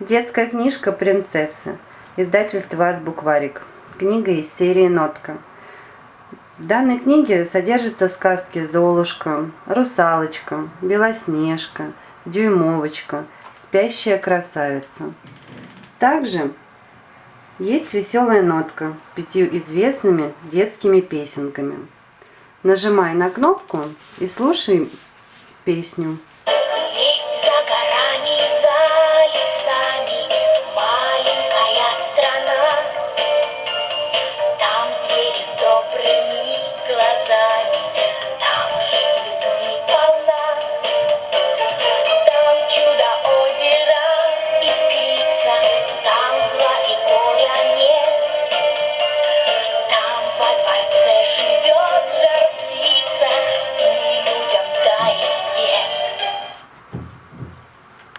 Детская книжка «Принцессы». Издательство «Азбукварик». Книга из серии «Нотка». В данной книге содержатся сказки «Золушка», «Русалочка», «Белоснежка», «Дюймовочка», «Спящая красавица». Также есть веселая нотка с пятью известными детскими песенками. Нажимай на кнопку и слушай песню.